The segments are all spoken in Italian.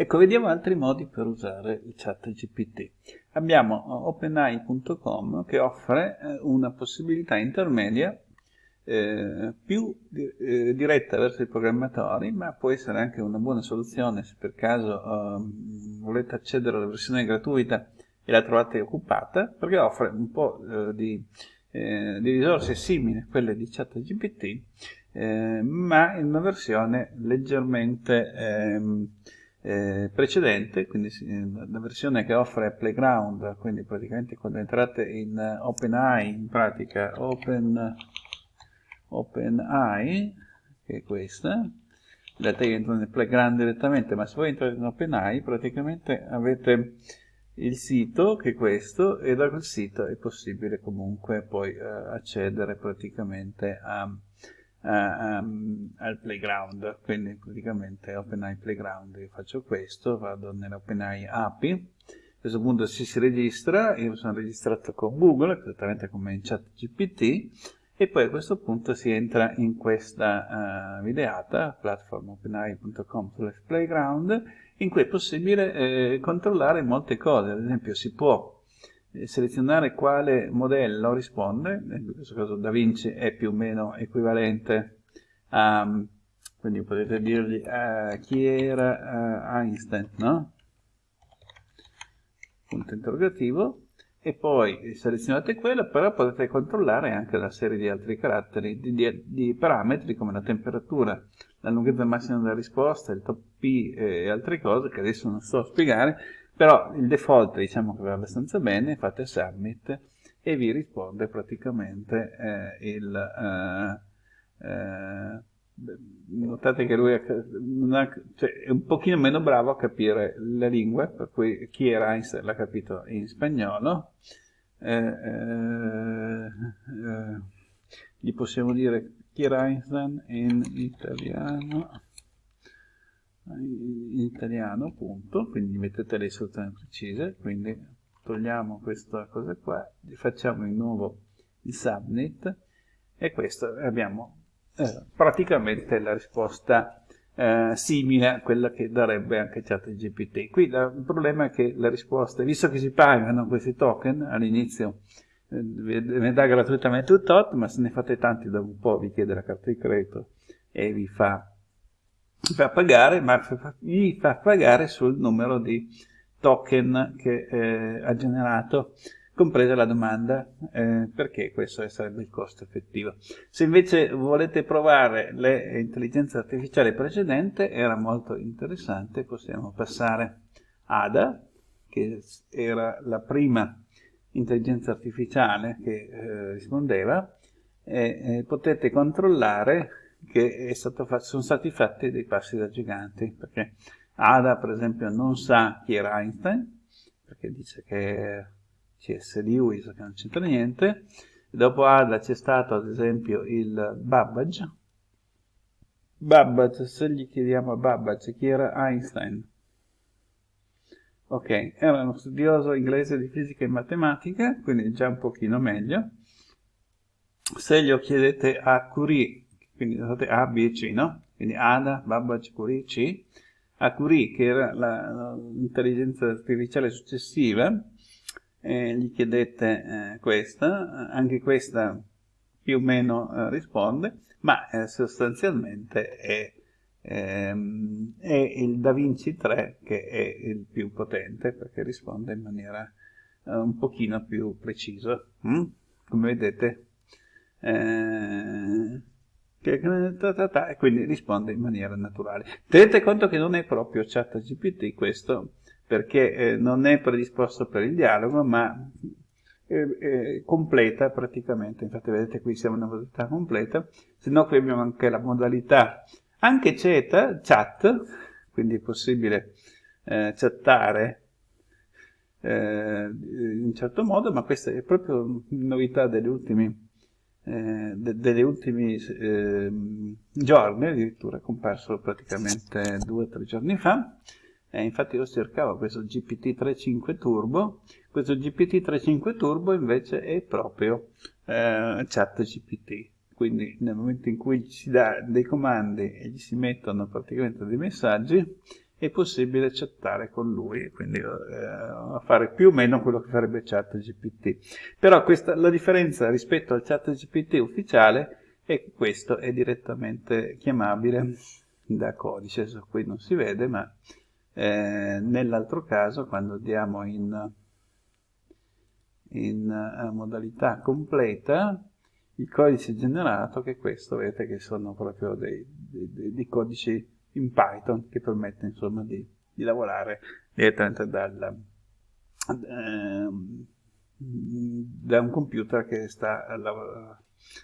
Ecco, vediamo altri modi per usare il chat GPT. Abbiamo openai.com che offre eh, una possibilità intermedia eh, più eh, diretta verso i programmatori, ma può essere anche una buona soluzione se per caso eh, volete accedere alla versione gratuita e la trovate occupata, perché offre un po' eh, di, eh, di, risorse simili a quelle di ChatGPT, ma in una versione leggermente ehm, eh, precedente, quindi la versione che offre Playground, quindi praticamente quando entrate in OpenAI, in pratica Open, OpenAI, che è questa, in realtà io entro nel Playground direttamente, ma se voi entrate in OpenAI praticamente avete il sito che è questo e da quel sito è possibile comunque poi eh, accedere praticamente a um, al playground, quindi praticamente OpenAI Playground, io faccio questo, vado nell'OpenAI API, a questo punto si, si registra, io sono registrato con Google, esattamente come in chat GPT, e poi a questo punto si entra in questa uh, videata, platform.openai.com playground, in cui è possibile eh, controllare molte cose, ad esempio si può selezionare quale modello risponde, in questo caso Da Vinci è più o meno equivalente a, quindi potete dirgli uh, chi era uh, Einstein, no? Punto interrogativo, e poi selezionate quello, però potete controllare anche una serie di altri caratteri, di, di, di parametri come la temperatura, la lunghezza massima della risposta, il top P e altre cose che adesso non sto a spiegare, però il default diciamo che va abbastanza bene, fate submit e vi risponde praticamente eh, il... Eh, eh, notate che lui ha, cioè, è un pochino meno bravo a capire le lingue, per cui chi era Einstein l'ha capito in spagnolo, eh, eh, eh, gli possiamo dire chi era Einstein in italiano, in italiano punto quindi mettete le istruzioni precise quindi togliamo questa cosa qua facciamo di nuovo il subnet e questo abbiamo eh, praticamente la risposta eh, simile a quella che darebbe anche ChatGPT. Qui la, il problema è che le risposte, visto che si pagano questi token all'inizio, eh, ne dà gratuitamente un tot, ma se ne fate tanti dopo un po' vi chiede la carta di credito e vi fa fa pagare, ma gli fa pagare sul numero di token che eh, ha generato, compresa la domanda, eh, perché questo sarebbe il costo effettivo. Se invece volete provare le intelligenze artificiali precedente, era molto interessante, possiamo passare ADA, che era la prima intelligenza artificiale che eh, rispondeva, e potete controllare che fatto, sono stati fatti dei passi da giganti, perché Ada per esempio non sa chi era Einstein, perché dice che CS Lewis, che non c'entra niente, dopo Ada c'è stato ad esempio il Babbage, Babbage, se gli chiediamo a Babbage chi era Einstein, ok, era uno studioso inglese di fisica e matematica, quindi già un pochino meglio, se glielo chiedete a Curie quindi notate A, B e C, no? Quindi Ada, Babbage, Curie, C. A Curie, che era l'intelligenza artificiale successiva, eh, gli chiedete eh, questa, anche questa più o meno eh, risponde, ma eh, sostanzialmente è, ehm, è, il Da Vinci 3 che è il più potente, perché risponde in maniera eh, un pochino più precisa. Mm? Come vedete, eh, e quindi risponde in maniera naturale. Tenete conto che non è proprio chat GPT questo, perché eh, non è predisposto per il dialogo, ma è, è completa praticamente, infatti vedete qui siamo in una modalità completa, se no qui abbiamo anche la modalità, anche chat, chat quindi è possibile eh, chattare eh, in un certo modo, ma questa è proprio novità degli ultimi eh, de degli ultimi eh, giorni, addirittura comparso praticamente due o tre giorni fa, eh, infatti io cercavo questo GPT-3.5 Turbo, questo GPT-3.5 Turbo invece è proprio eh, chat quindi nel momento in cui ci dà dei comandi e gli si mettono praticamente dei messaggi, è possibile chattare con lui, quindi eh, fare più o meno quello che farebbe ChatGPT. Però questa, la differenza rispetto al ChatGPT ufficiale è che questo è direttamente chiamabile da codice, adesso qui non si vede, ma eh, nell'altro caso quando andiamo in, in uh, modalità completa, il codice generato, che questo, vedete che sono proprio dei, dei, dei codici in Python che permette insomma di, di lavorare direttamente dal, eh, da un computer che sta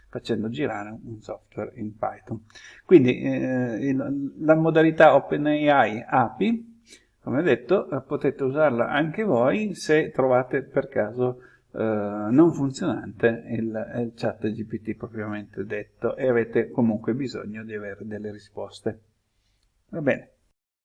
facendo girare un software in Python. Quindi eh, il, la modalità OpenAI API, come detto, potete usarla anche voi se trovate per caso eh, non funzionante il, il chat GPT propriamente detto e avete comunque bisogno di avere delle risposte. Va bene.